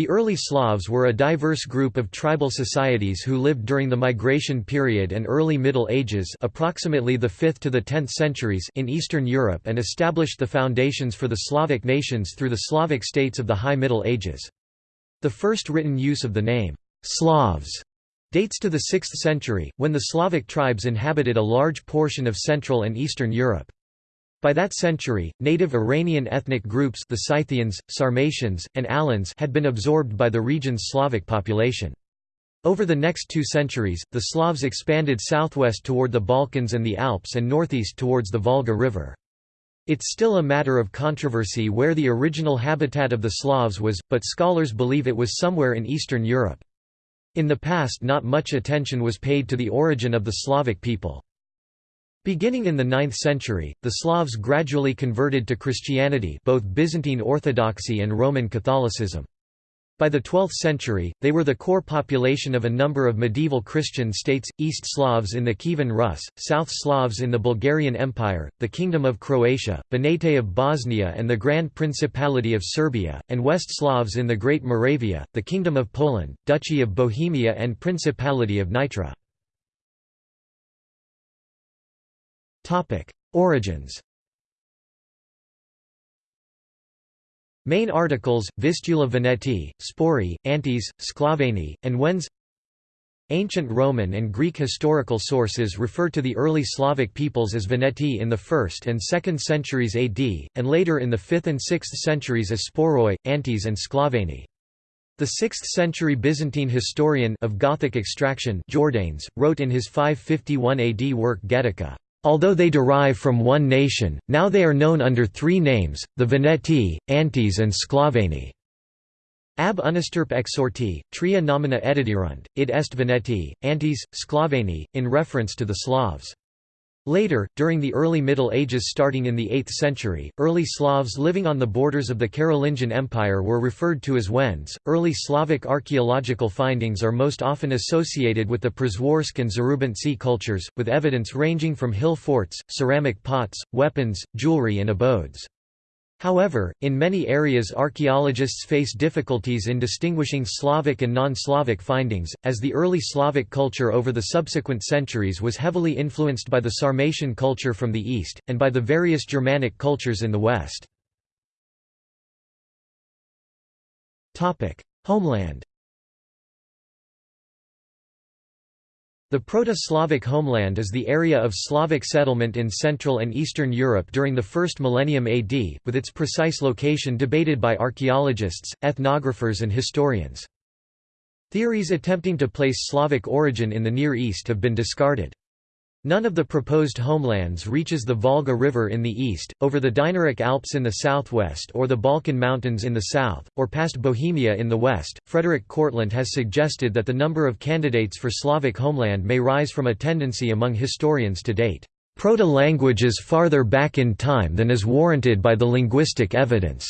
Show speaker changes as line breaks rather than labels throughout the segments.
The early Slavs were a diverse group of tribal societies who lived during the migration period and early Middle Ages approximately the 5th to the 10th centuries in Eastern Europe and established the foundations for the Slavic nations through the Slavic states of the High Middle Ages. The first written use of the name, Slavs, dates to the 6th century, when the Slavic tribes inhabited a large portion of Central and Eastern Europe. By that century, native Iranian ethnic groups the Scythians, Sarmatians, and Alans had been absorbed by the region's Slavic population. Over the next two centuries, the Slavs expanded southwest toward the Balkans and the Alps and northeast towards the Volga River. It's still a matter of controversy where the original habitat of the Slavs was, but scholars believe it was somewhere in Eastern Europe. In the past not much attention was paid to the origin of the Slavic people. Beginning in the 9th century, the Slavs gradually converted to Christianity both Byzantine Orthodoxy and Roman Catholicism. By the 12th century, they were the core population of a number of medieval Christian states, East Slavs in the Kievan Rus, South Slavs in the Bulgarian Empire, the Kingdom of Croatia, Banate of Bosnia and the Grand Principality of Serbia, and West Slavs in the Great Moravia, the Kingdom of Poland, Duchy of Bohemia and Principality of Nitra. Origins. Main articles, Vistula Veneti, Spori, Antes, Sklaveni, and Wends. Ancient Roman and Greek historical sources refer to the early Slavic peoples as Veneti in the 1st and 2nd centuries AD, and later in the 5th and 6th centuries as Sporoi, Antes and Sklaveni. The 6th-century Byzantine historian of Gothic extraction Jordanes, wrote in his 551 AD work Getica, Although they derive from one nation, now they are known under three names, the Veneti, Antes and Sklaveni. Ab unisturp exorti, tria nomina editirunt, id est Veneti, Antes, Sklaveni, in reference to the Slavs. Later, during the early Middle Ages starting in the 8th century, early Slavs living on the borders of the Carolingian Empire were referred to as Wends. Early Slavic archaeological findings are most often associated with the Przeworsk and Zarubintsi cultures, with evidence ranging from hill forts, ceramic pots, weapons, jewelry and abodes. However, in many areas archaeologists face difficulties in distinguishing Slavic and non-Slavic findings, as the early Slavic culture over the subsequent centuries was heavily influenced by the Sarmatian culture from the east, and by the various Germanic cultures in the west. Homeland The Proto-Slavic homeland is the area of Slavic settlement in Central and Eastern Europe during the first millennium AD, with its precise location debated by archaeologists, ethnographers and historians. Theories attempting to place Slavic origin in the Near East have been discarded. None of the proposed homelands reaches the Volga River in the east, over the Dinaric Alps in the southwest or the Balkan Mountains in the south, or past Bohemia in the west. Frederik Kortlandt has suggested that the number of candidates for Slavic homeland may rise from a tendency among historians to date proto-languages farther back in time than is warranted by the linguistic evidence.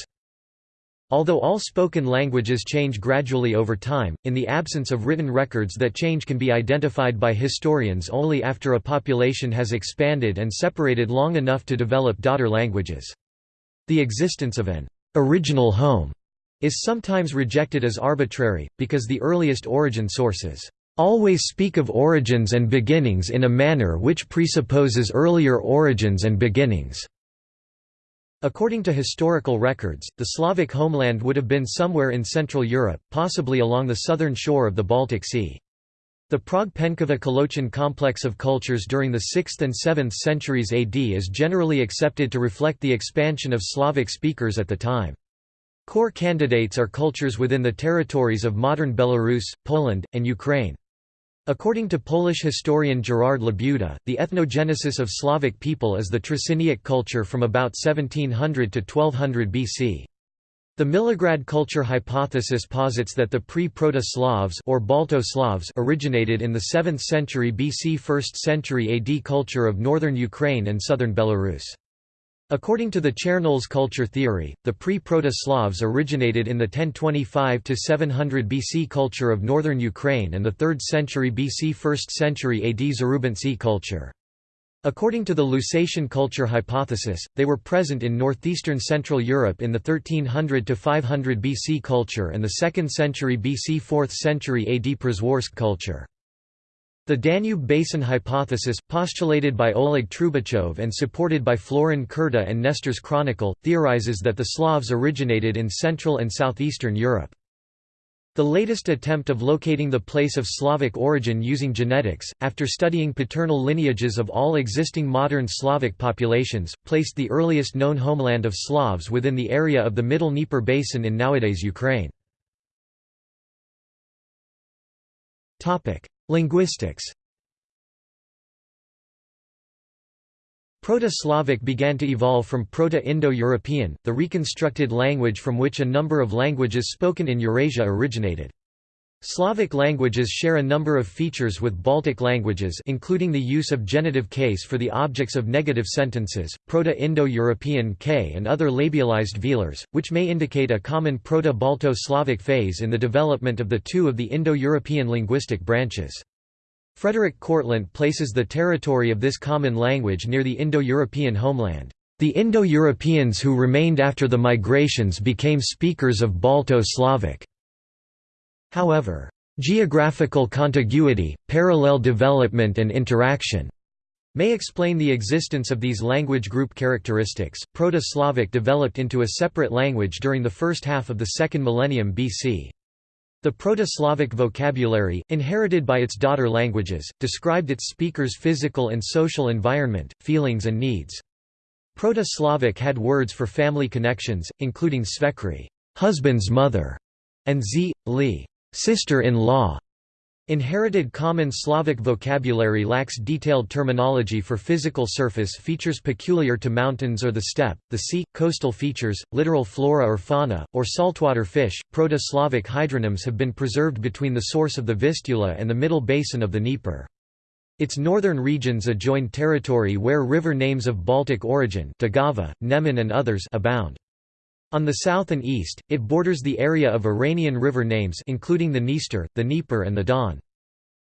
Although all spoken languages change gradually over time, in the absence of written records that change can be identified by historians only after a population has expanded and separated long enough to develop daughter languages. The existence of an original home is sometimes rejected as arbitrary, because the earliest origin sources always speak of origins and beginnings in a manner which presupposes earlier origins and beginnings. According to historical records, the Slavic homeland would have been somewhere in Central Europe, possibly along the southern shore of the Baltic Sea. The Prague-Penkovka-Kolochin complex of cultures during the 6th and 7th centuries AD is generally accepted to reflect the expansion of Slavic speakers at the time. Core candidates are cultures within the territories of modern Belarus, Poland, and Ukraine. According to Polish historian Gerard Labuda, the ethnogenesis of Slavic people is the Trzciniec culture from about 1700 to 1200 BC. The Milograd culture hypothesis posits that the pre-Proto-Slavs or Balto-Slavs originated in the 7th century BC 1st century AD culture of northern Ukraine and southern Belarus. According to the Chernoles culture theory, the pre-Proto-Slavs originated in the 1025–700 BC culture of northern Ukraine and the 3rd century BC 1st century AD Zarubintsi culture. According to the Lusatian culture hypothesis, they were present in northeastern Central Europe in the 1300 to 500 BC culture and the 2nd century BC 4th century AD Przeworsk culture. The Danube Basin hypothesis, postulated by Oleg Trubachov and supported by Florin Curta and Nestor's Chronicle, theorizes that the Slavs originated in Central and Southeastern Europe. The latest attempt of locating the place of Slavic origin using genetics, after studying paternal lineages of all existing modern Slavic populations, placed the earliest known homeland of Slavs within the area of the Middle Dnieper Basin in nowadays Ukraine. Linguistics Proto-Slavic began to evolve from Proto-Indo-European, the reconstructed language from which a number of languages spoken in Eurasia originated. Slavic languages share a number of features with Baltic languages including the use of genitive case for the objects of negative sentences, Proto-Indo-European k and other labialized velars, which may indicate a common Proto-Balto-Slavic phase in the development of the two of the Indo-European linguistic branches. Frederik Kortlandt places the territory of this common language near the Indo-European homeland. The Indo-Europeans who remained after the migrations became speakers of Balto-Slavic. However, geographical contiguity, parallel development and interaction may explain the existence of these language group characteristics. Proto-Slavic developed into a separate language during the first half of the second millennium BC. The Proto-Slavic vocabulary, inherited by its daughter languages, described its speakers' physical and social environment, feelings and needs. Proto-Slavic had words for family connections, including svekri husband's mother", and z, li sister-in-law", Inherited common Slavic vocabulary lacks detailed terminology for physical surface features peculiar to mountains or the steppe, the sea, coastal features, littoral flora or fauna, or saltwater fish. Proto-Slavic hydronyms have been preserved between the source of the Vistula and the middle basin of the Dnieper. Its northern regions adjoin territory where river names of Baltic origin Daugava, Neman and others abound. On the south and east, it borders the area of Iranian river names including the Dniester, the Dnieper and the Don.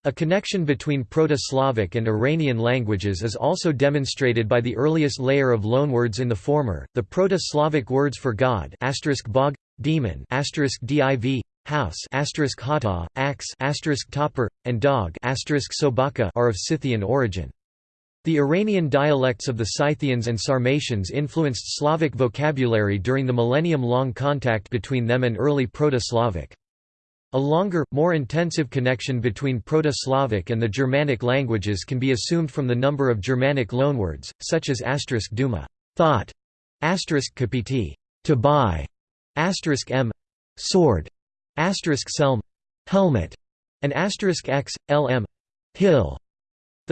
A connection between Proto-Slavic and Iranian languages is also demonstrated by the earliest layer of loanwords in the former, the Proto-Slavic words for god bog, demon div, house hata, axe topper, and dog sobaka are of Scythian origin. The Iranian dialects of the Scythians and Sarmatians influenced Slavic vocabulary during the millennium-long contact between them and early Proto-Slavic. A longer, more intensive connection between Proto-Slavic and the Germanic languages can be assumed from the number of Germanic loanwords, such as asterisk duma thought, asterisk kapiti to buy, asterisk m sword, asterisk selm helmet, and asterisk x, lm hill.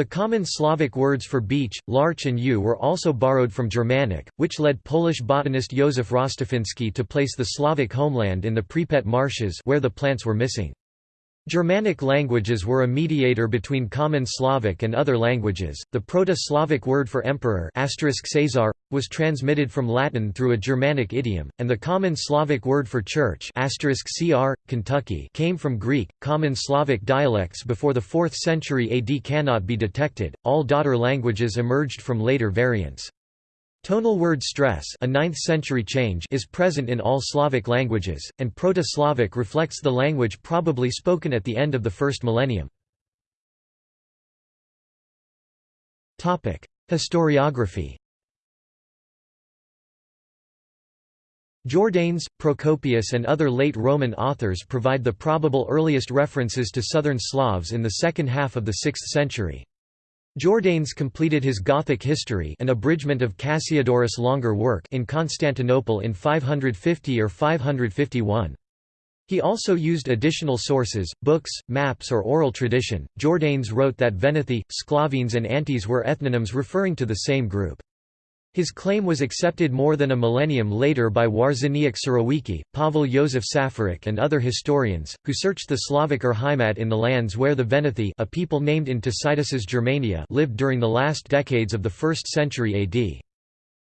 The common Slavic words for beech, larch and yew were also borrowed from Germanic, which led Polish botanist Józef Rostafiński to place the Slavic homeland in the Pripet marshes where the plants were missing. Germanic languages were a mediator between Common Slavic and other languages. The Proto-Slavic word for emperor Caesar was transmitted from Latin through a Germanic idiom, and the Common Slavic word for church cr Kentucky came from Greek. Common Slavic dialects before the 4th century AD cannot be detected. All daughter languages emerged from later variants. Tonal word stress a 9th century change is present in all Slavic languages, and Proto-Slavic reflects the language probably spoken at the end of the first millennium. Historiography Jordanes, Procopius and other late Roman authors provide the probable earliest references to southern Slavs in the second half of the 6th century. Jordanes completed his Gothic history an abridgment of Cassiodorus' longer work in Constantinople in 550 or 551. He also used additional sources, books, maps or oral tradition. Jordanes wrote that Venethi, Sclavines and Antes were ethnonyms referring to the same group. His claim was accepted more than a millennium later by Wawrzyniec Surowiecki, Pavel Yosef Safarik and other historians, who searched the Slavic Urheimat in the lands where the Venethi a people named in Tacitus's Germania lived during the last decades of the 1st century AD.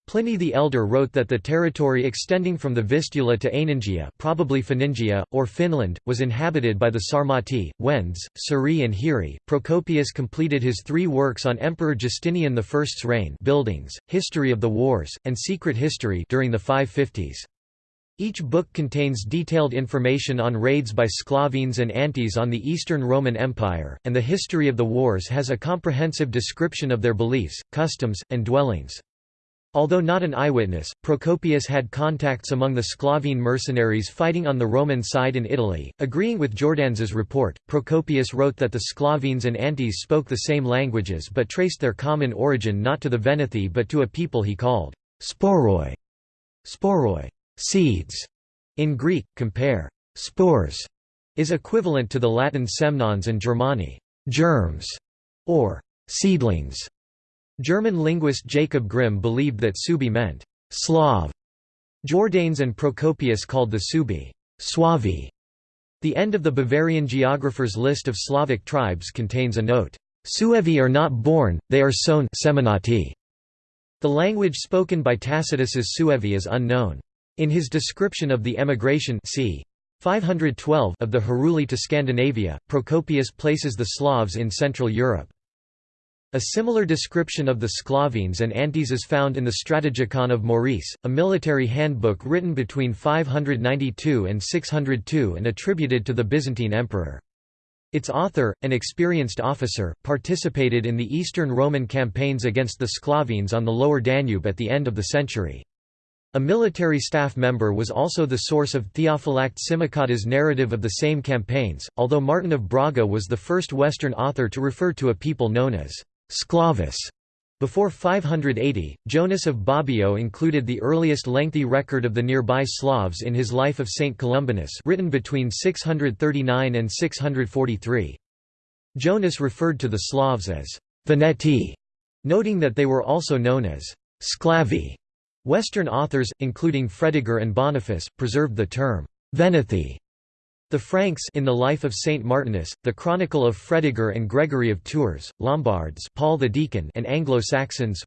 Pliny the Elder wrote that the territory extending from the Vistula to Aeningia probably Phaningia, or Finland, was inhabited by the Sarmati, Wends, Suri and Hiri. Procopius completed his three works on Emperor Justinian I's reign buildings, History of the Wars, and Secret History during the 550s. Each book contains detailed information on raids by Sclavines and Antes on the Eastern Roman Empire, and the history of the wars has a comprehensive description of their beliefs, customs, and dwellings. Although not an eyewitness, Procopius had contacts among the Sclavine mercenaries fighting on the Roman side in Italy. Agreeing with Jordanes's report, Procopius wrote that the Sclavines and Antes spoke the same languages but traced their common origin not to the Venethi but to a people he called sporoi. Sporoi, seeds. In Greek, compare spores is equivalent to the Latin semnons and Germani, germs, or seedlings. German linguist Jacob Grimm believed that Subi meant Slav. Jordanes and Procopius called the Suebi Suavi. The end of the Bavarian geographer's list of Slavic tribes contains a note, Suevi are not born, they are sown Seminati. The language spoken by Tacitus's Suevi is unknown. In his description of the emigration c. 512 of the Heruli to Scandinavia, Procopius places the Slavs in Central Europe. A similar description of the Sclavines and Antes is found in the Strategikon of Maurice, a military handbook written between 592 and 602 and attributed to the Byzantine emperor. Its author, an experienced officer, participated in the Eastern Roman campaigns against the Sclavines on the lower Danube at the end of the century. A military staff member was also the source of Theophylact Simocatta's narrative of the same campaigns, although Martin of Braga was the first Western author to refer to a people known as Sclavus. Before 580, Jonas of Bobbio included the earliest lengthy record of the nearby Slavs in his Life of Saint Columbanus written between 639 and 643. Jonas referred to the Slavs as Veneti, noting that they were also known as Sclavi. Western authors, including Fredegar and Boniface, preserved the term Venethi the Franks in the life of Saint Martinus, the Chronicle of Fredegar and Gregory of Tours, Lombards Paul the Deacon and Anglo-Saxons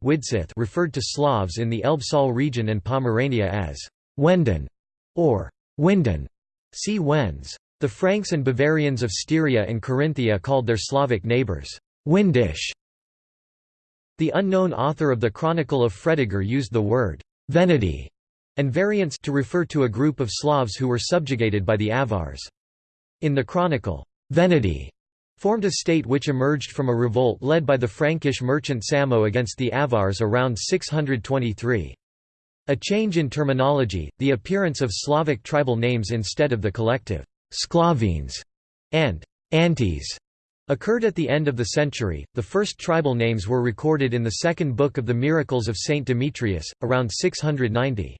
referred to Slavs in the Elbe-Saale region and Pomerania as Wenden or Winden. See Wends. The Franks and Bavarians of Styria and Carinthia called their Slavic neighbours Windish. The unknown author of the Chronicle of Fredegar used the word Veneti and variants to refer to a group of Slavs who were subjugated by the Avars. In the chronicle, Veneti formed a state which emerged from a revolt led by the Frankish merchant Samo against the Avars around 623. A change in terminology, the appearance of Slavic tribal names instead of the collective Sklavines and Antes occurred at the end of the century. The first tribal names were recorded in the second book of the Miracles of Saint Demetrius, around 690.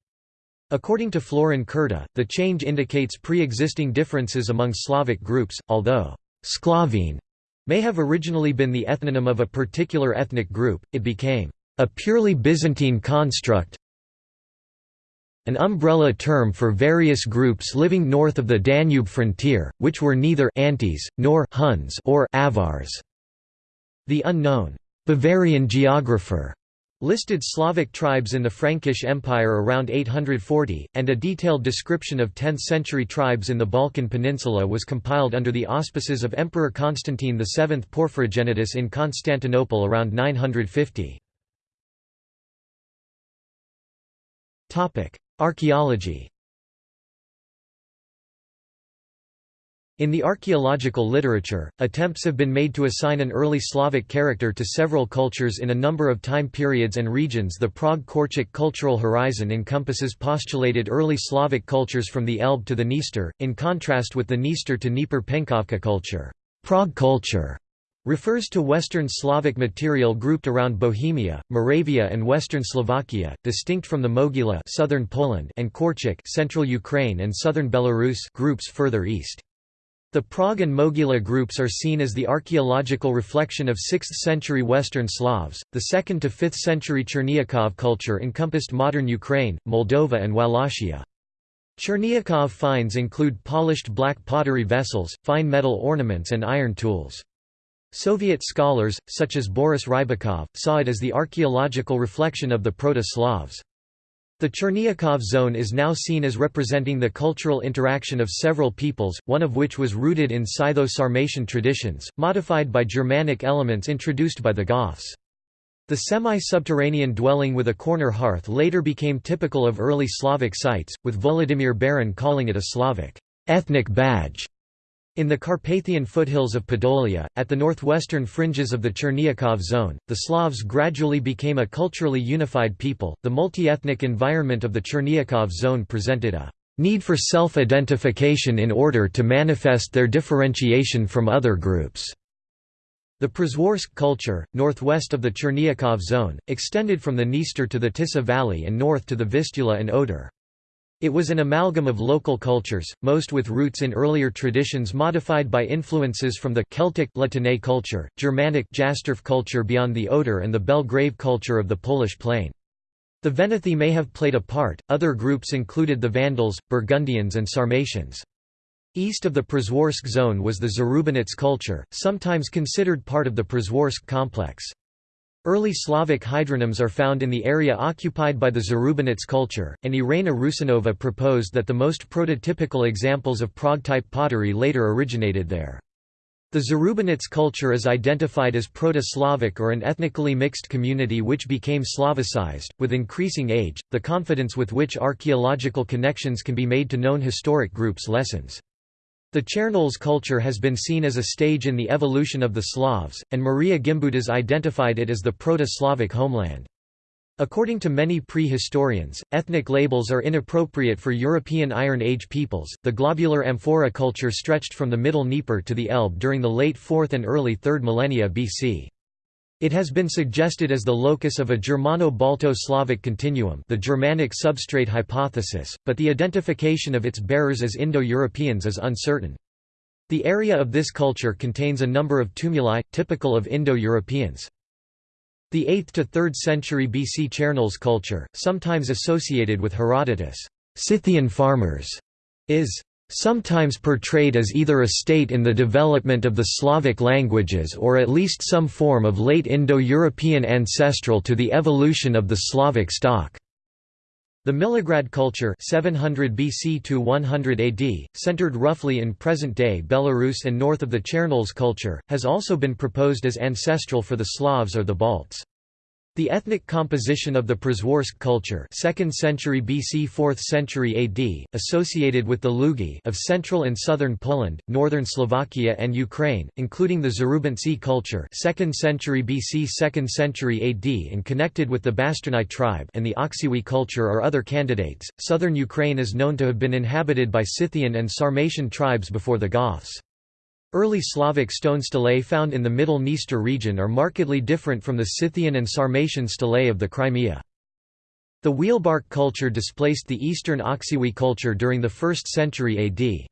According to Florin Curta, the change indicates pre-existing differences among Slavic groups, although Sklavine may have originally been the ethnonym of a particular ethnic group, it became a purely Byzantine construct an umbrella term for various groups living north of the Danube frontier, which were neither Antes, nor Huns or Avars. The unknown Bavarian geographer listed Slavic tribes in the Frankish Empire around 840, and a detailed description of 10th-century tribes in the Balkan Peninsula was compiled under the auspices of Emperor Constantine VII Porphyrogenitus in Constantinople around 950. Archaeology In the archaeological literature, attempts have been made to assign an early Slavic character to several cultures in a number of time periods and regions. The Prague-Korchak cultural horizon encompasses postulated early Slavic cultures from the Elbe to the Dniester, in contrast with the Dniester to Dnieper-Penkovka culture. Prague culture refers to Western Slavic material grouped around Bohemia, Moravia and Western Slovakia, distinct from the Mogila southern Poland and Korchak central Ukraine and southern Belarus groups further east. The Prague and Mogila groups are seen as the archaeological reflection of 6th-century Western Slavs. The 2nd to 5th century Cherniakov culture encompassed modern Ukraine, Moldova and Wallachia. Cherniakov finds include polished black pottery vessels, fine metal ornaments and iron tools. Soviet scholars, such as Boris Rybakov, saw it as the archaeological reflection of the Proto-Slavs. The Chernyakhov zone is now seen as representing the cultural interaction of several peoples, one of which was rooted in Scytho-Sarmatian traditions, modified by Germanic elements introduced by the Goths. The semi-subterranean dwelling with a corner hearth later became typical of early Slavic sites, with Volodymyr Baran calling it a Slavic ethnic badge. In the Carpathian foothills of Podolia, at the northwestern fringes of the Chernyakhov zone, the Slavs gradually became a culturally unified people. The multi-ethnic environment of the Chernyakhov zone presented a need for self-identification in order to manifest their differentiation from other groups. The Przeworsk culture, northwest of the Chernyakhov zone, extended from the Dniester to the Tisa valley and north to the Vistula and Oder. It was an amalgam of local cultures, most with roots in earlier traditions modified by influences from the Celtic La Tène culture, Germanic Jastorf culture beyond the Oder and the Belgrave culture of the Polish plain. The Venethi may have played a part, other groups included the Vandals, Burgundians and Sarmatians. East of the Przeworsk zone was the Zarubinets culture, sometimes considered part of the Przeworsk complex. Early Slavic hydronyms are found in the area occupied by the Zarubinets culture, and Irina Rusanova proposed that the most prototypical examples of Prague-type pottery later originated there. The Zarubinets culture is identified as Proto-Slavic or an ethnically mixed community which became Slavicized. With increasing age, the confidence with which archaeological connections can be made to known historic groups lessens. The Chernoles culture has been seen as a stage in the evolution of the Slavs, and Maria Gimbutas identified it as the Proto-Slavic homeland. According to many pre-historians, ethnic labels are inappropriate for European Iron Age peoples. The globular amphora culture stretched from the Middle Dnieper to the Elbe during the late 4th and early 3rd millennia BC. It has been suggested as the locus of a Germano-Balto-Slavic continuum the Germanic substrate hypothesis, but the identification of its bearers as Indo-Europeans is uncertain. The area of this culture contains a number of tumuli, typical of Indo-Europeans. The 8th to 3rd century BC Chernoles culture, sometimes associated with Herodotus, Scythian farmers, is sometimes portrayed as either a state in the development of the Slavic languages or at least some form of late Indo-European ancestral to the evolution of the Slavic stock. The Milograd culture 700 BC to 100 AD, centered roughly in present-day Belarus and north of the Chernoles culture, has also been proposed as ancestral for the Slavs or the Balts. The ethnic composition of the Przeworsk culture 2nd century BC 4th century AD, associated with the Lugi of central and southern Poland, northern Slovakia and Ukraine, including the Zarubintsy culture 2nd century BC 2nd century AD and connected with the Bastrani tribe and the Oksywie culture are other candidates. Southern Ukraine is known to have been inhabited by Scythian and Sarmatian tribes before the Goths. Early Slavic stone stelae found in the Middle Dniester region are markedly different from the Scythian and Sarmatian stelae of the Crimea. The Wielbark culture displaced the Eastern Oksywie culture during the 1st century AD.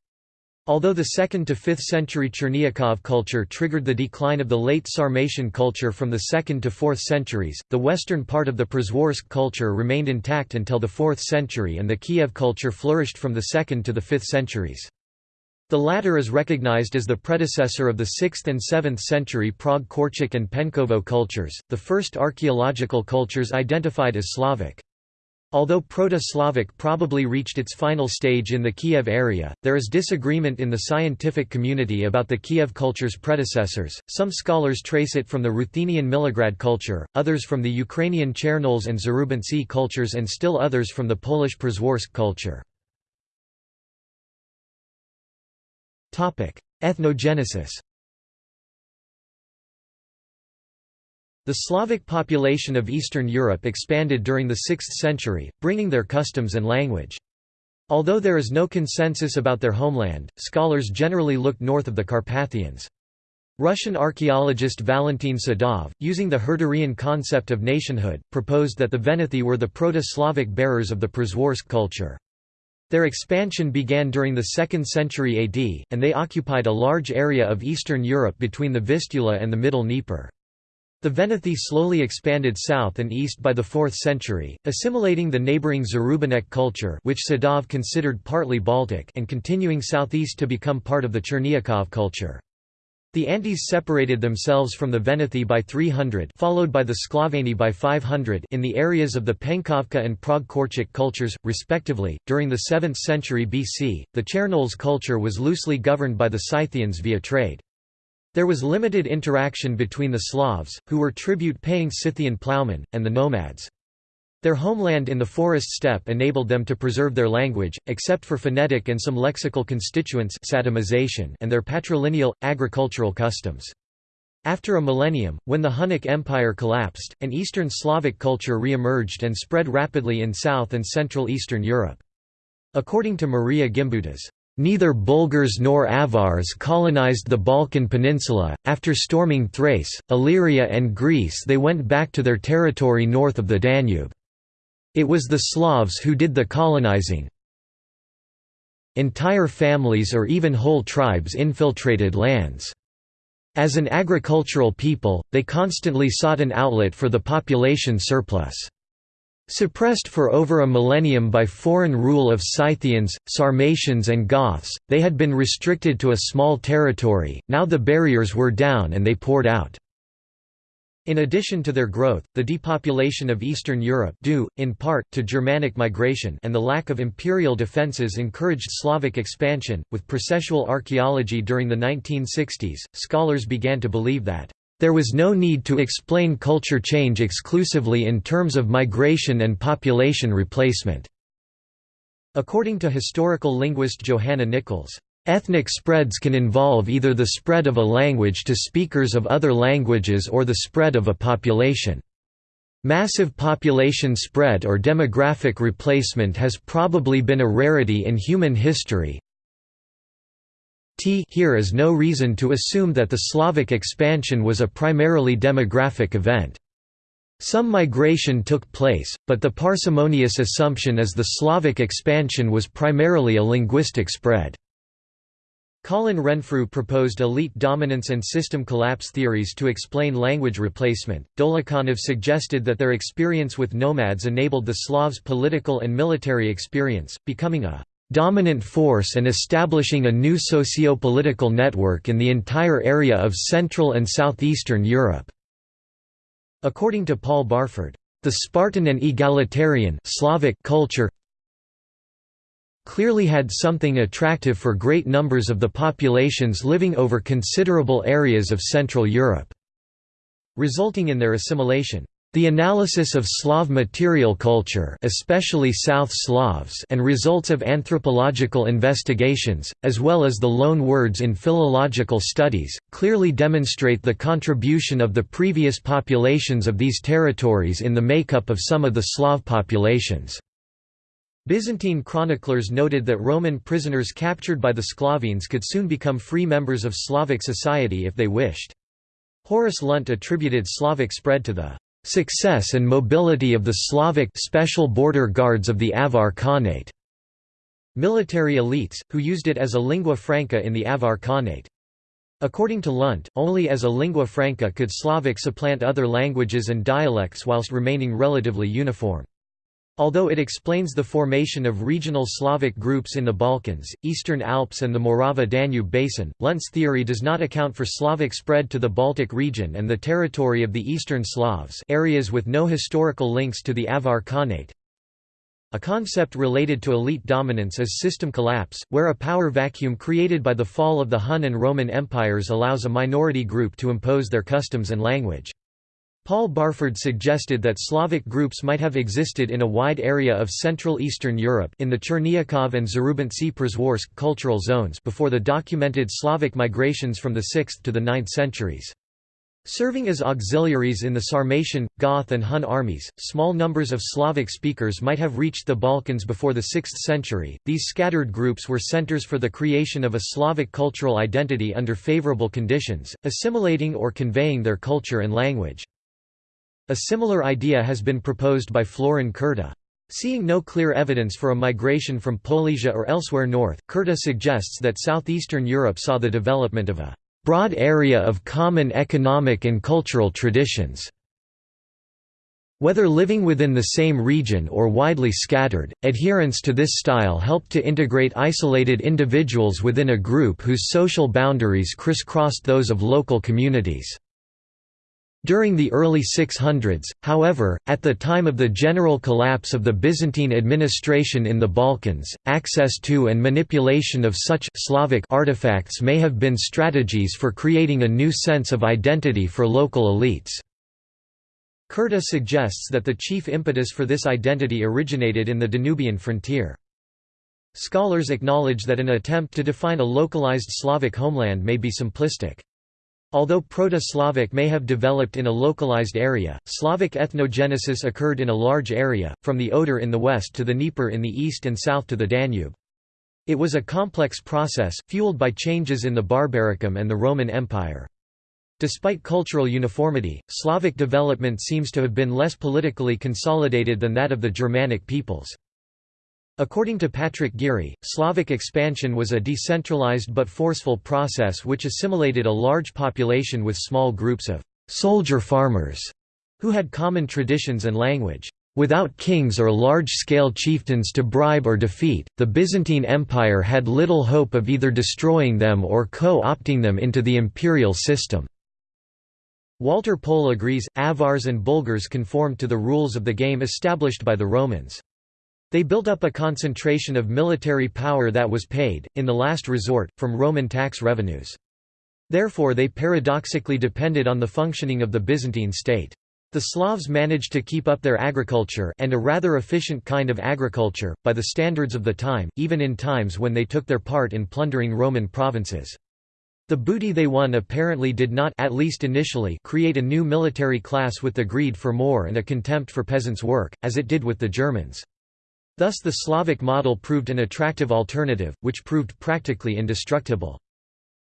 Although the 2nd to 5th century Chernyakhov culture triggered the decline of the late Sarmatian culture from the 2nd to 4th centuries, the western part of the Przeworsk culture remained intact until the 4th century and the Kiev culture flourished from the 2nd to the 5th centuries. The latter is recognized as the predecessor of the 6th and 7th century Prague Korchak and Penkovo cultures, the first archaeological cultures identified as Slavic. Although Proto-Slavic probably reached its final stage in the Kiev area, there is disagreement in the scientific community about the Kiev culture's predecessors. Some scholars trace it from the Ruthenian Milograd culture, others from the Ukrainian Chernoles and Zarubintsy cultures and still others from the Polish Przeworsk culture. Ethnogenesis The Slavic population of Eastern Europe expanded during the 6th century, bringing their customs and language. Although there is no consensus about their homeland, scholars generally look north of the Carpathians. Russian archaeologist Valentin Sedov, using the Herderian concept of nationhood, proposed that the Venethi were the Proto-Slavic bearers of the Przeworsk culture. Their expansion began during the 2nd century AD, and they occupied a large area of Eastern Europe between the Vistula and the Middle Dnieper. The Venethi slowly expanded south and east by the 4th century, assimilating the neighboring Zarubinek culture which Sedov considered partly Baltic and continuing southeast to become part of the Chernyakhov culture. The Antes separated themselves from the Veneti by 300 followed by the Sklaveni by 500 in the areas of the Penkovka and Prague-Korchak cultures, respectively. During the 7th century BC, the Chernoles culture was loosely governed by the Scythians via trade. There was limited interaction between the Slavs, who were tribute-paying Scythian ploughmen, and the nomads. Their homeland in the forest steppe enabled them to preserve their language, except for phonetic and some lexical constituents and their patrilineal, agricultural customs. After a millennium, when the Hunnic Empire collapsed, an Eastern Slavic culture re-emerged and spread rapidly in South and Central Eastern Europe. According to Maria Gimbutas, Neither Bulgars nor Avars colonized the Balkan Peninsula. After storming Thrace, Illyria, and Greece, they went back to their territory north of the Danube. It was the Slavs who did the colonizing. Entire families or even whole tribes infiltrated lands. As an agricultural people, they constantly sought an outlet for the population surplus. Suppressed for over a millennium by foreign rule of Scythians, Sarmatians and Goths, they had been restricted to a small territory, now the barriers were down and they poured out. In addition to their growth, the depopulation of Eastern Europe due, in part, to Germanic migration and the lack of imperial defences encouraged Slavic expansion. With processual archaeology during the 1960s, scholars began to believe that there was no need to explain culture change exclusively in terms of migration and population replacement. According to historical linguist Johanna Nichols, Ethnic spreads can involve either the spread of a language to speakers of other languages or the spread of a population. Massive population spread or demographic replacement has probably been a rarity in human history. T here is no reason to assume that the Slavic expansion was a primarily demographic event. Some migration took place, but the parsimonious assumption is the Slavic expansion was primarily a linguistic spread. Colin Renfrew proposed elite dominance and system collapse theories to explain language replacement. Dolukhanov suggested that their experience with nomads enabled the Slavs' political and military experience, becoming a dominant force and establishing a new socio-political network in the entire area of Central and Southeastern Europe. According to Paul Barford, the Spartan and egalitarian Slavic culture clearly had something attractive for great numbers of the populations living over considerable areas of Central Europe, resulting in their assimilation. The analysis of Slav material culture especially South Slavs and results of anthropological investigations, as well as the loan words in philological studies, clearly demonstrate the contribution of the previous populations of these territories in the makeup of some of the Slav populations. Byzantine chroniclers noted that Roman prisoners captured by the Sclavines could soon become free members of Slavic society if they wished. Horace Lunt attributed Slavic spread to the success and mobility of the Slavic special border guards of the Avar Khanate, military elites, who used it as a lingua franca in the Avar Khanate. According to Lunt, only as a lingua franca could Slavic supplant other languages and dialects whilst remaining relatively uniform. Although it explains the formation of regional Slavic groups in the Balkans, Eastern Alps and the Morava-Danube basin, Lunt's theory does not account for Slavic spread to the Baltic region and the territory of the Eastern Slavs areas with no historical links to the Avar Khanate. A concept related to elite dominance is system collapse, where a power vacuum created by the fall of the Hun and Roman empires allows a minority group to impose their customs and language. Paul Barford suggested that Slavic groups might have existed in a wide area of Central Eastern Europe in the Cherniakov and Zarubintsy Przeworsk cultural zones before the documented Slavic migrations from the 6th to the 9th centuries. Serving as auxiliaries in the Sarmatian, Goth and Hun armies, small numbers of Slavic speakers might have reached the Balkans before the 6th century. These scattered groups were centers for the creation of a Slavic cultural identity under favorable conditions, assimilating or conveying their culture and language. A similar idea has been proposed by Florin Curta. Seeing no clear evidence for a migration from Polesia or elsewhere north, Curta suggests that southeastern Europe saw the development of a broad area of common economic and cultural traditions. Whether living within the same region or widely scattered, adherence to this style helped to integrate isolated individuals within a group whose social boundaries crisscrossed those of local communities. During the early 600s, however, at the time of the general collapse of the Byzantine administration in the Balkans, access to and manipulation of such Slavic artifacts may have been strategies for creating a new sense of identity for local elites. Curta suggests that the chief impetus for this identity originated in the Danubian frontier. Scholars acknowledge that an attempt to define a localized Slavic homeland may be simplistic. Although Proto-Slavic may have developed in a localized area, Slavic ethnogenesis occurred in a large area, from the Oder in the west to the Dnieper in the east and south to the Danube. It was a complex process, fueled by changes in the Barbaricum and the Roman Empire. Despite cultural uniformity, Slavic development seems to have been less politically consolidated than that of the Germanic peoples. According to Patrick Geary, Slavic expansion was a decentralized but forceful process which assimilated a large population with small groups of «soldier farmers» who had common traditions and language. Without kings or large-scale chieftains to bribe or defeat, the Byzantine Empire had little hope of either destroying them or co-opting them into the imperial system. Walter Pohl agrees, Avars and Bulgars conformed to the rules of the game established by the Romans. They built up a concentration of military power that was paid, in the last resort, from Roman tax revenues. Therefore they paradoxically depended on the functioning of the Byzantine state. The Slavs managed to keep up their agriculture and a rather efficient kind of agriculture, by the standards of the time, even in times when they took their part in plundering Roman provinces. The booty they won apparently did not at least initially create a new military class with the greed for more and a contempt for peasants' work, as it did with the Germans. Thus the Slavic model proved an attractive alternative, which proved practically indestructible.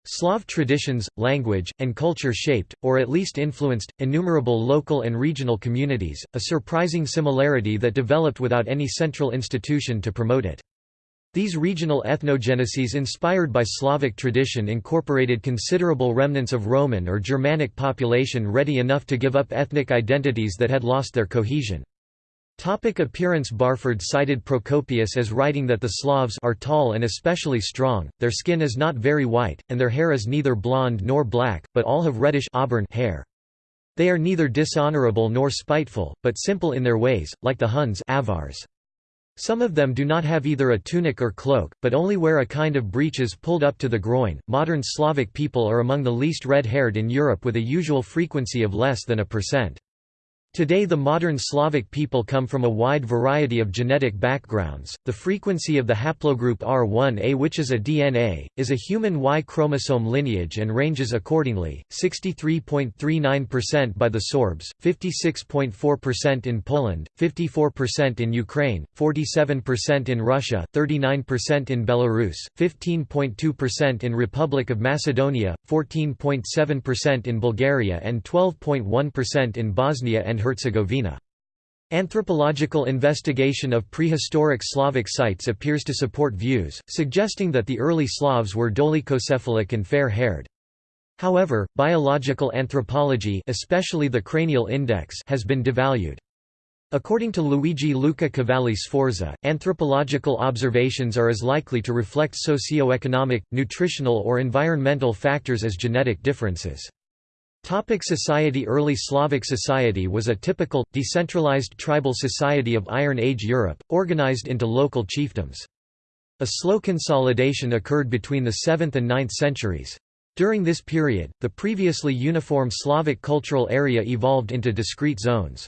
Slav traditions, language, and culture shaped, or at least influenced, innumerable local and regional communities, a surprising similarity that developed without any central institution to promote it. These regional ethnogeneses inspired by Slavic tradition incorporated considerable remnants of Roman or Germanic population ready enough to give up ethnic identities that had lost their cohesion. Topic appearance Barford cited Procopius as writing that the Slavs are tall and especially strong, their skin is not very white, and their hair is neither blonde nor black, but all have reddish auburn hair. They are neither dishonorable nor spiteful, but simple in their ways, like the Huns Avars. Some of them do not have either a tunic or cloak, but only wear a kind of breeches pulled up to the groin. Modern Slavic people are among the least red haired in Europe with a usual frequency of less than a percent. Today the modern Slavic people come from a wide variety of genetic backgrounds. The frequency of the haplogroup R1a which is a DNA, is a human Y chromosome lineage and ranges accordingly, 63.39% by the Sorbs, 56.4% in Poland, 54% in Ukraine, 47% in Russia, 39% in Belarus, 15.2% in Republic of Macedonia, 14.7% in Bulgaria and 12.1% in Bosnia and Herzegovina. Anthropological investigation of prehistoric Slavic sites appears to support views, suggesting that the early Slavs were dolichocephalic and fair-haired. However, biological anthropology especially the cranial index has been devalued. According to Luigi Luca Cavalli Sforza, anthropological observations are as likely to reflect socio-economic, nutritional or environmental factors as genetic differences. Topic society Early Slavic society was a typical, decentralized tribal society of Iron Age Europe, organized into local chiefdoms. A slow consolidation occurred between the 7th and 9th centuries. During this period, the previously uniform Slavic cultural area evolved into discrete zones.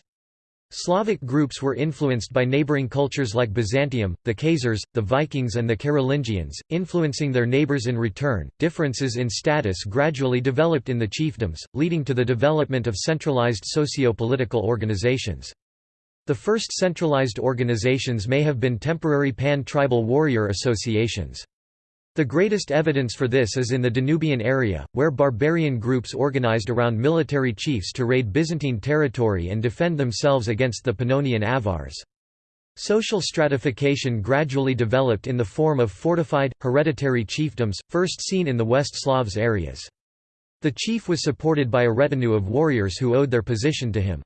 Slavic groups were influenced by neighboring cultures like Byzantium, the Khazars, the Vikings, and the Carolingians, influencing their neighbors in return. Differences in status gradually developed in the chiefdoms, leading to the development of centralized socio political organizations. The first centralized organizations may have been temporary pan tribal warrior associations. The greatest evidence for this is in the Danubian area, where barbarian groups organized around military chiefs to raid Byzantine territory and defend themselves against the Pannonian Avars. Social stratification gradually developed in the form of fortified, hereditary chiefdoms, first seen in the West Slavs areas. The chief was supported by a retinue of warriors who owed their position to him.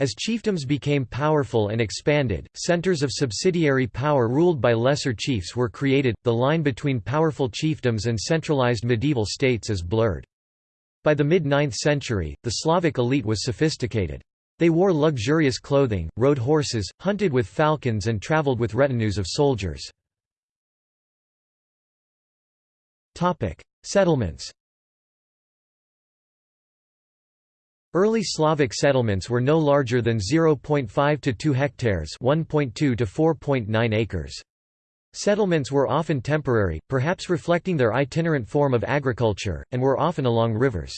As chiefdoms became powerful and expanded, centers of subsidiary power ruled by lesser chiefs were created, the line between powerful chiefdoms and centralized medieval states is blurred. By the mid-9th century, the Slavic elite was sophisticated. They wore luxurious clothing, rode horses, hunted with falcons and traveled with retinues of soldiers. Settlements Early Slavic settlements were no larger than 0.5 to 2 hectares 1.2 to 4.9 acres. Settlements were often temporary, perhaps reflecting their itinerant form of agriculture, and were often along rivers.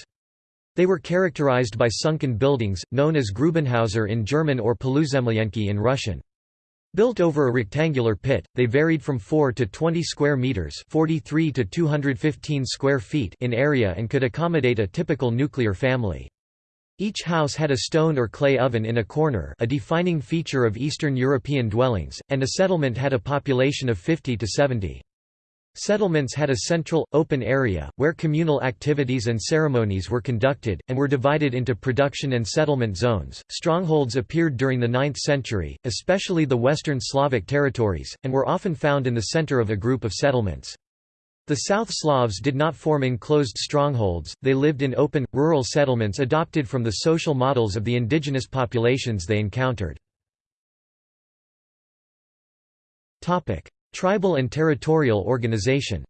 They were characterized by sunken buildings, known as Grubenhäuser in German or Poluzemlyenki in Russian. Built over a rectangular pit, they varied from 4 to 20 square meters, 43 to 215 square feet in area and could accommodate a typical nuclear family. Each house had a stone or clay oven in a corner a defining feature of Eastern European dwellings, and a settlement had a population of 50 to 70. Settlements had a central, open area, where communal activities and ceremonies were conducted, and were divided into production and settlement zones. Strongholds appeared during the 9th century, especially the Western Slavic territories, and were often found in the center of a group of settlements. The South Slavs did not form enclosed strongholds, they lived in open, rural settlements adopted from the social models of the indigenous populations they encountered. Tribal and territorial organization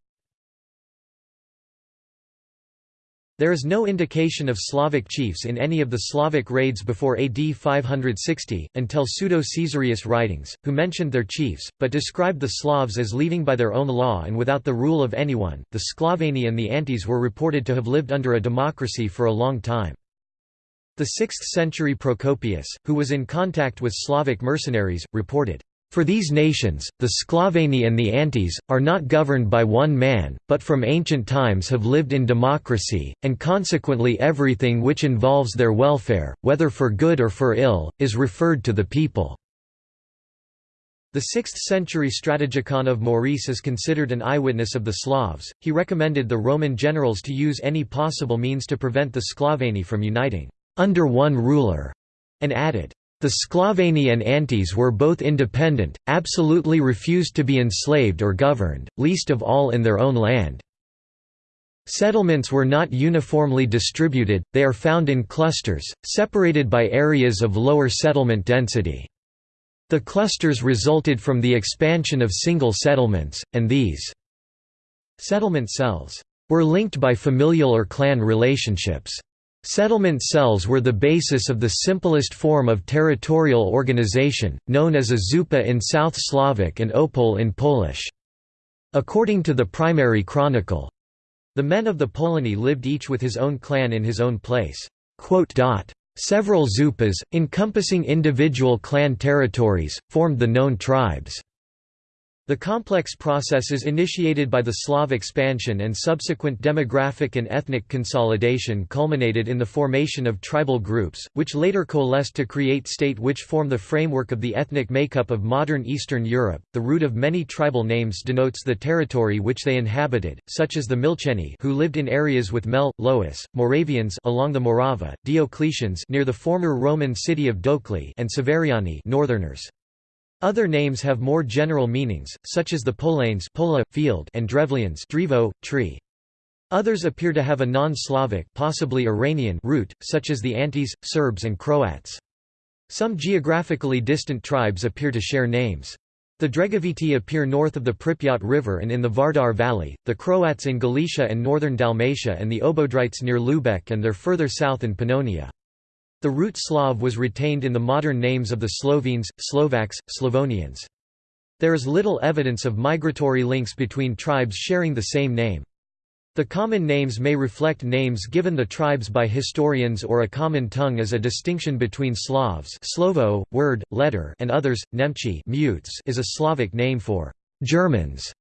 There is no indication of Slavic chiefs in any of the Slavic raids before AD 560, until Pseudo-Caesarius writings, who mentioned their chiefs, but described the Slavs as leading by their own law and without the rule of anyone. The Sclaveni and the Antes were reported to have lived under a democracy for a long time. The 6th century Procopius, who was in contact with Slavic mercenaries, reported, for these nations, the Sclaveni and the Antes, are not governed by one man, but from ancient times have lived in democracy, and consequently everything which involves their welfare, whether for good or for ill, is referred to the people." The 6th-century Strategikon of Maurice is considered an eyewitness of the Slavs. He recommended the Roman generals to use any possible means to prevent the Sclaveni from uniting under one ruler, and added, the Sclaveni and Antes were both independent, absolutely refused to be enslaved or governed, least of all in their own land. Settlements were not uniformly distributed, they are found in clusters, separated by areas of lower settlement density. The clusters resulted from the expansion of single settlements, and these settlement cells were linked by familial or clan relationships. Settlement cells were the basis of the simplest form of territorial organization, known as a zupa in South Slavic and opole in Polish. According to the primary chronicle, the men of the Polani lived each with his own clan in his own place. Several zupas, encompassing individual clan territories, formed the known tribes. The complex processes initiated by the Slav expansion and subsequent demographic and ethnic consolidation culminated in the formation of tribal groups, which later coalesced to create state which form the framework of the ethnic makeup of modern Eastern Europe. The root of many tribal names denotes the territory which they inhabited, such as the Milcheni who lived in areas with Mel, Lois, Moravians along the Morava, Diocletians near the former Roman city of Dokli and Severiani northerners. Other names have more general meanings, such as the Polanes Pola, field and Drevlians Drivo, tree. Others appear to have a non-Slavic possibly Iranian root, such as the Antes, Serbs and Croats. Some geographically distant tribes appear to share names. The Dregoviti appear north of the Pripyat River and in the Vardar Valley, the Croats in Galicia and northern Dalmatia and the Obodrites near Lubeck and their further south in Pannonia. The root Slav was retained in the modern names of the Slovenes, Slovaks, Slavonians. There is little evidence of migratory links between tribes sharing the same name. The common names may reflect names given the tribes by historians or a common tongue as a distinction between Slavs Slovo, word, letter and others. Nemchi mutes is a Slavic name for Germans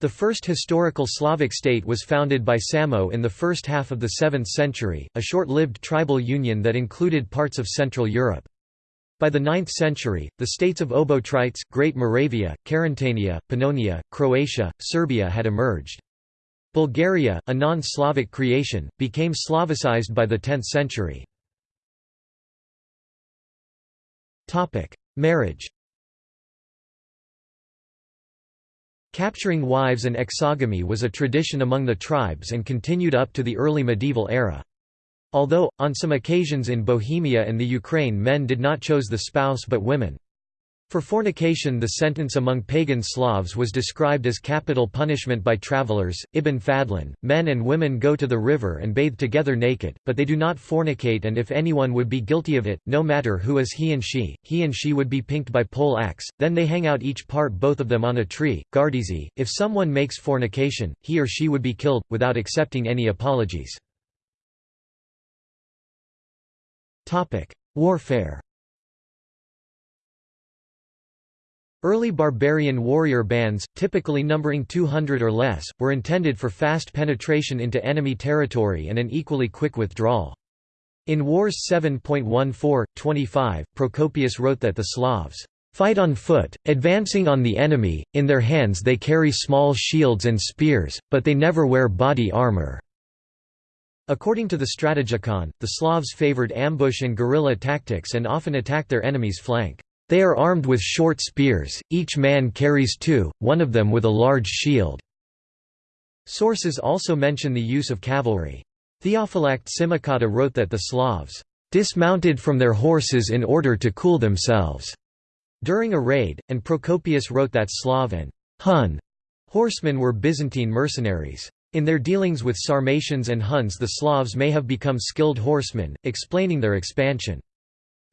the first historical Slavic state was founded by Samo in the first half of the 7th century, a short-lived tribal union that included parts of Central Europe. By the 9th century, the states of Obotrites, Great Moravia, Carantania, Pannonia, Croatia, Serbia had emerged. Bulgaria, a non-Slavic creation, became Slavicized by the 10th century. Marriage Capturing wives and exogamy was a tradition among the tribes and continued up to the early medieval era. Although, on some occasions in Bohemia and the Ukraine men did not chose the spouse but women. For fornication the sentence among pagan Slavs was described as capital punishment by travelers. Ibn Fadlan, men and women go to the river and bathe together naked, but they do not fornicate and if anyone would be guilty of it, no matter who is he and she, he and she would be pinked by pole axe, then they hang out each part both of them on a tree. Gardizi, if someone makes fornication, he or she would be killed, without accepting any apologies. Warfare Early barbarian warrior bands, typically numbering 200 or less, were intended for fast penetration into enemy territory and an equally quick withdrawal. In Wars 7.14-25, Procopius wrote that the Slavs fight on foot, advancing on the enemy, in their hands they carry small shields and spears, but they never wear body armor. According to the Strategikon, the Slavs favored ambush and guerrilla tactics and often attacked their enemy's flank. They are armed with short spears, each man carries two, one of them with a large shield. Sources also mention the use of cavalry. Theophylact Simocatta wrote that the Slavs dismounted from their horses in order to cool themselves during a raid, and Procopius wrote that Slav and Hun horsemen were Byzantine mercenaries. In their dealings with Sarmatians and Huns the Slavs may have become skilled horsemen, explaining their expansion.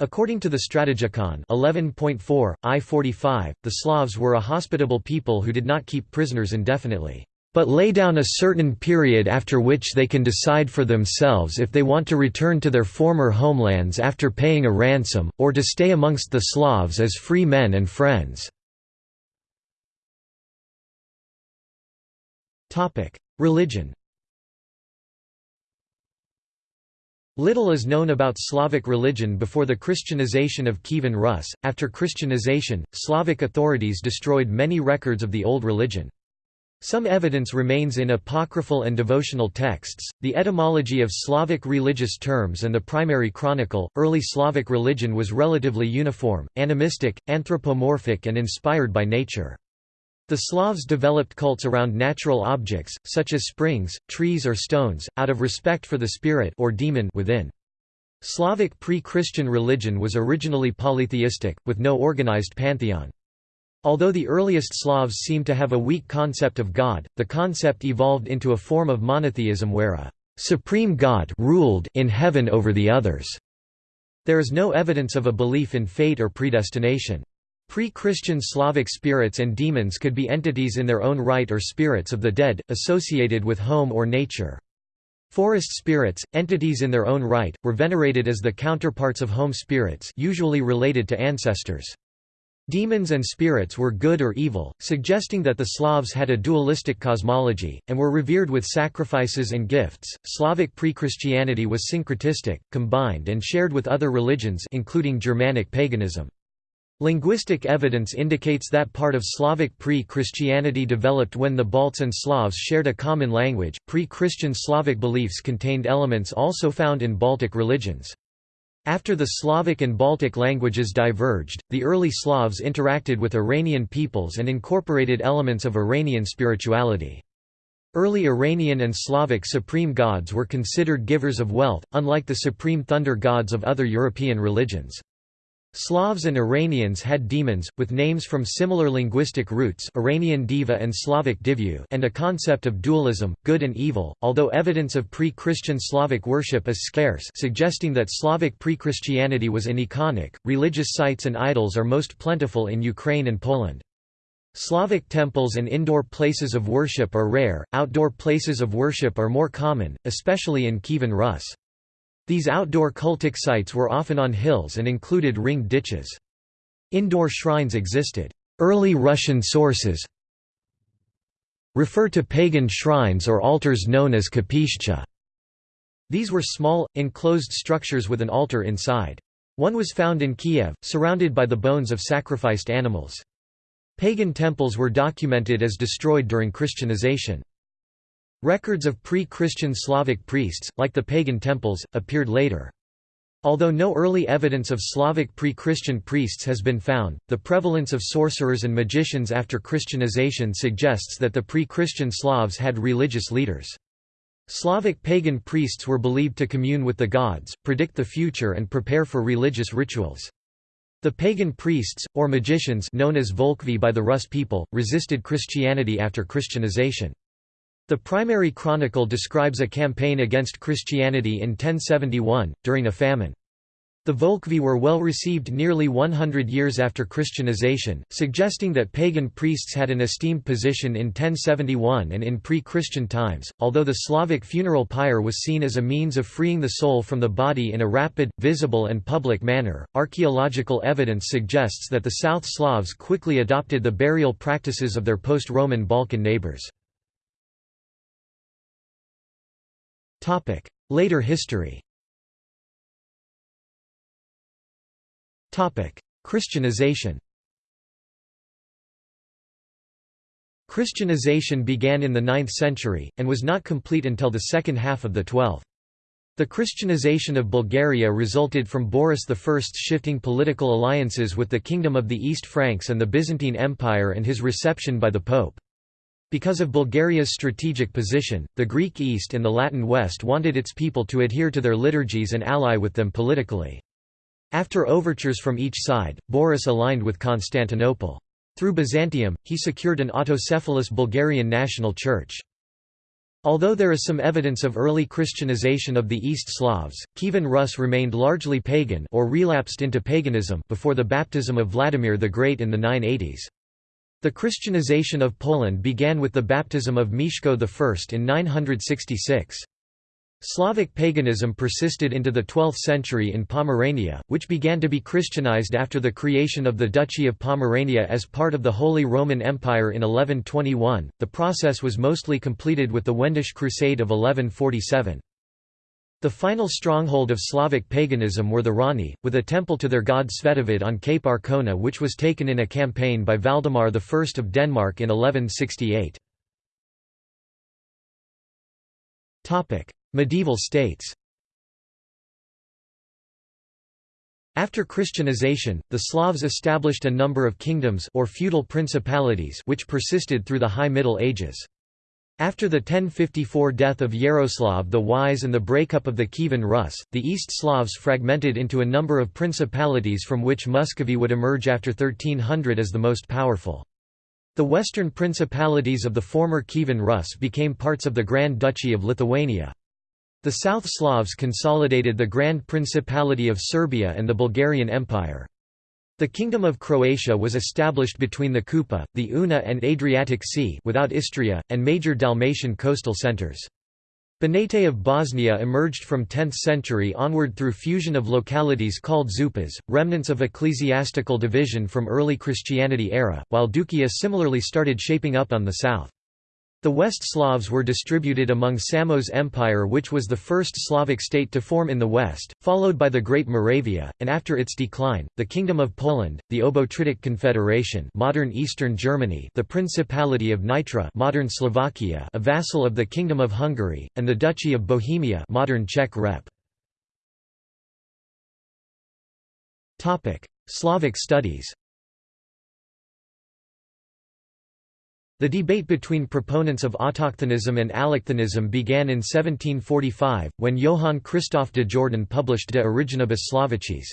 According to the Strategikon 11.4, I-45, the Slavs were a hospitable people who did not keep prisoners indefinitely, but lay down a certain period after which they can decide for themselves if they want to return to their former homelands after paying a ransom, or to stay amongst the Slavs as free men and friends. Religion Little is known about Slavic religion before the Christianization of Kievan Rus. After Christianization, Slavic authorities destroyed many records of the old religion. Some evidence remains in apocryphal and devotional texts, the etymology of Slavic religious terms, and the primary chronicle. Early Slavic religion was relatively uniform, animistic, anthropomorphic, and inspired by nature. The Slavs developed cults around natural objects, such as springs, trees or stones, out of respect for the spirit or demon within. Slavic pre-Christian religion was originally polytheistic, with no organized pantheon. Although the earliest Slavs seem to have a weak concept of God, the concept evolved into a form of monotheism where a supreme God ruled in heaven over the others. There is no evidence of a belief in fate or predestination. Pre-Christian Slavic spirits and demons could be entities in their own right or spirits of the dead, associated with home or nature. Forest spirits, entities in their own right, were venerated as the counterparts of home spirits usually related to ancestors. Demons and spirits were good or evil, suggesting that the Slavs had a dualistic cosmology, and were revered with sacrifices and gifts. Slavic pre-Christianity was syncretistic, combined and shared with other religions including Germanic paganism. Linguistic evidence indicates that part of Slavic pre-Christianity developed when the Balts and Slavs shared a common language. Pre-Christian Slavic beliefs contained elements also found in Baltic religions. After the Slavic and Baltic languages diverged, the early Slavs interacted with Iranian peoples and incorporated elements of Iranian spirituality. Early Iranian and Slavic supreme gods were considered givers of wealth, unlike the supreme thunder gods of other European religions. Slavs and Iranians had demons, with names from similar linguistic roots Iranian diva and Slavic divyu and a concept of dualism, good and evil, although evidence of pre-Christian Slavic worship is scarce suggesting that Slavic pre-Christianity was aniconic. Religious sites and idols are most plentiful in Ukraine and Poland. Slavic temples and indoor places of worship are rare, outdoor places of worship are more common, especially in Kievan Rus. These outdoor cultic sites were often on hills and included ringed ditches. Indoor shrines existed. Early Russian sources refer to pagan shrines or altars known as kapishcha. These were small, enclosed structures with an altar inside. One was found in Kiev, surrounded by the bones of sacrificed animals. Pagan temples were documented as destroyed during Christianization. Records of pre-Christian Slavic priests, like the pagan temples, appeared later. Although no early evidence of Slavic pre-Christian priests has been found, the prevalence of sorcerers and magicians after Christianization suggests that the pre-Christian Slavs had religious leaders. Slavic pagan priests were believed to commune with the gods, predict the future and prepare for religious rituals. The pagan priests, or magicians known as Volkvi by the Rus people, resisted Christianity after Christianization. The primary chronicle describes a campaign against Christianity in 1071, during a famine. The Volkvi were well received nearly 100 years after Christianization, suggesting that pagan priests had an esteemed position in 1071 and in pre-Christian times. Although the Slavic funeral pyre was seen as a means of freeing the soul from the body in a rapid, visible and public manner, archaeological evidence suggests that the South Slavs quickly adopted the burial practices of their post-Roman Balkan neighbors. Later history Christianization Christianization began in the 9th century, and was not complete until the second half of the 12th. The Christianization of Bulgaria resulted from Boris I's shifting political alliances with the Kingdom of the East Franks and the Byzantine Empire and his reception by the Pope. Because of Bulgaria's strategic position, the Greek East and the Latin West wanted its people to adhere to their liturgies and ally with them politically. After overtures from each side, Boris aligned with Constantinople. Through Byzantium, he secured an autocephalous Bulgarian national church. Although there is some evidence of early Christianization of the East Slavs, Kievan Rus remained largely pagan or relapsed into paganism before the baptism of Vladimir the Great in the 980s. The Christianization of Poland began with the baptism of Mieszko I in 966. Slavic paganism persisted into the 12th century in Pomerania, which began to be Christianized after the creation of the Duchy of Pomerania as part of the Holy Roman Empire in 1121. The process was mostly completed with the Wendish Crusade of 1147. The final stronghold of Slavic paganism were the Rani, with a temple to their god Svetovid on Cape Arkona which was taken in a campaign by Valdemar I of Denmark in 1168. Medieval states After Christianization, the Slavs established a number of kingdoms or feudal principalities which persisted through the High Middle Ages. After the 1054 death of Yaroslav the Wise and the breakup of the Kievan Rus, the East Slavs fragmented into a number of principalities from which Muscovy would emerge after 1300 as the most powerful. The western principalities of the former Kievan Rus became parts of the Grand Duchy of Lithuania. The South Slavs consolidated the Grand Principality of Serbia and the Bulgarian Empire. The Kingdom of Croatia was established between the Kupa, the Una and Adriatic Sea without Istria, and major Dalmatian coastal centres. Banate of Bosnia emerged from 10th century onward through fusion of localities called zupas, remnants of ecclesiastical division from early Christianity era, while Duklja similarly started shaping up on the south. The West Slavs were distributed among Samos Empire which was the first Slavic state to form in the West, followed by the Great Moravia, and after its decline, the Kingdom of Poland, the Obotritic Confederation modern Eastern Germany the Principality of Nitra modern Slovakia a vassal of the Kingdom of Hungary, and the Duchy of Bohemia modern Czech Rep. Slavic studies The debate between proponents of autochthonism and allochthonism began in 1745, when Johann Christoph de Jordan published De Originibus Slovacis.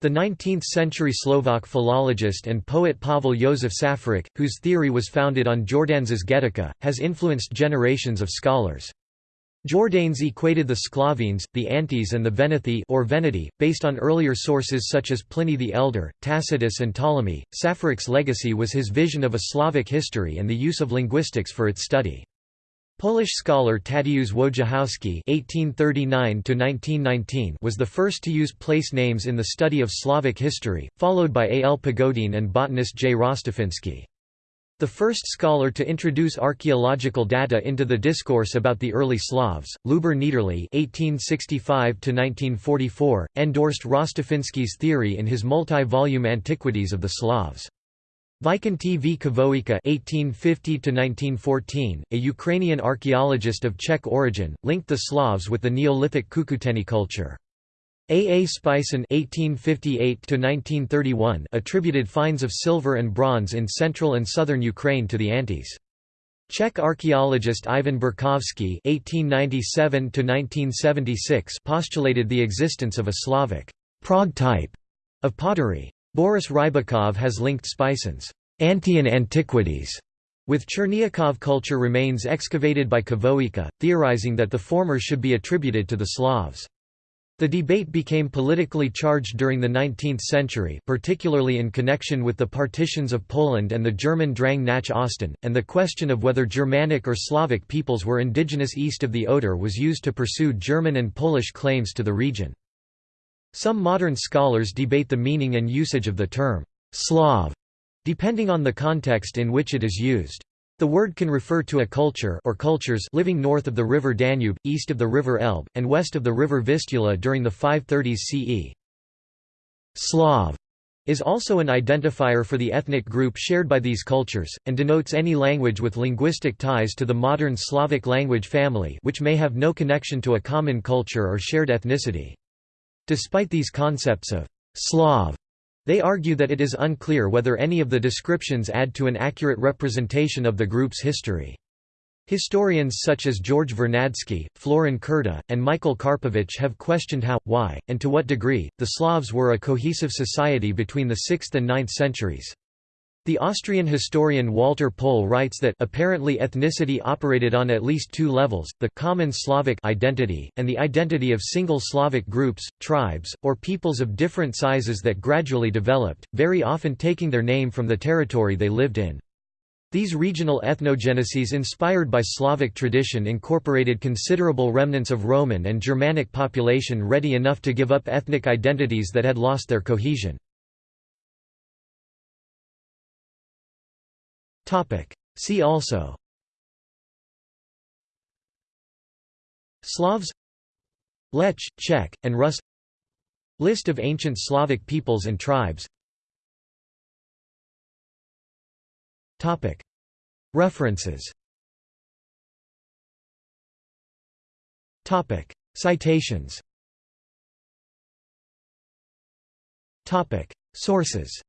The 19th-century Slovak philologist and poet Pavel Josef Safarik, whose theory was founded on Jordanes' Getica, has influenced generations of scholars. Jordanes equated the Sclavines, the Antes and the Venethi or Veneti, based on earlier sources such as Pliny the Elder, Tacitus and Ptolemy. Safarik's legacy was his vision of a Slavic history and the use of linguistics for its study. Polish scholar Tadeusz Wojciechowski (1839–1919) was the first to use place names in the study of Slavic history, followed by A. L. Pogodin and botanist J. Rostafiński. The first scholar to introduce archaeological data into the discourse about the early Slavs, Lubor Niederle (1865–1944), endorsed Rostafiński's theory in his multi-volume Antiquities of the Slavs. Vikenty v. Khvoyka (1850–1914), a Ukrainian archaeologist of Czech origin, linked the Slavs with the Neolithic Cucuteni culture. A. A. Spitsyn (1858–1931) attributed finds of silver and bronze in central and southern Ukraine to the Antes. Czech archaeologist Ivan Borkovský (1897–1976) postulated the existence of a Slavic Prague type of pottery. Boris Rybakov has linked Spitsyn's Antian antiquities with Chernyakhov culture remains excavated by Khvoyka, theorizing that the former should be attributed to the Slavs. The debate became politically charged during the 19th century particularly in connection with the partitions of Poland and the German Drang nach Osten, and the question of whether Germanic or Slavic peoples were indigenous east of the Oder was used to pursue German and Polish claims to the region. Some modern scholars debate the meaning and usage of the term «Slav», depending on the context in which it is used. The word can refer to a culture or cultures living north of the river Danube, east of the river Elbe, and west of the river Vistula during the 530s CE. Slav is also an identifier for the ethnic group shared by these cultures, and denotes any language with linguistic ties to the modern Slavic language family which may have no connection to a common culture or shared ethnicity. Despite these concepts of «Slav» They argue that it is unclear whether any of the descriptions add to an accurate representation of the group's history. Historians such as George Vernadsky, Florin Curta, and Michael Karpovich have questioned how, why, and to what degree, the Slavs were a cohesive society between the 6th and 9th centuries. The Austrian historian Walter Pohl writes that apparently ethnicity operated on at least two levels, the common Slavic identity, and the identity of single Slavic groups, tribes, or peoples of different sizes that gradually developed, very often taking their name from the territory they lived in. These regional ethnogeneses inspired by Slavic tradition incorporated considerable remnants of Roman and Germanic population ready enough to give up ethnic identities that had lost their cohesion. See also. Slavs. Lech, Czech, and Rus. List of ancient Slavic peoples and tribes. References. Citations. Sources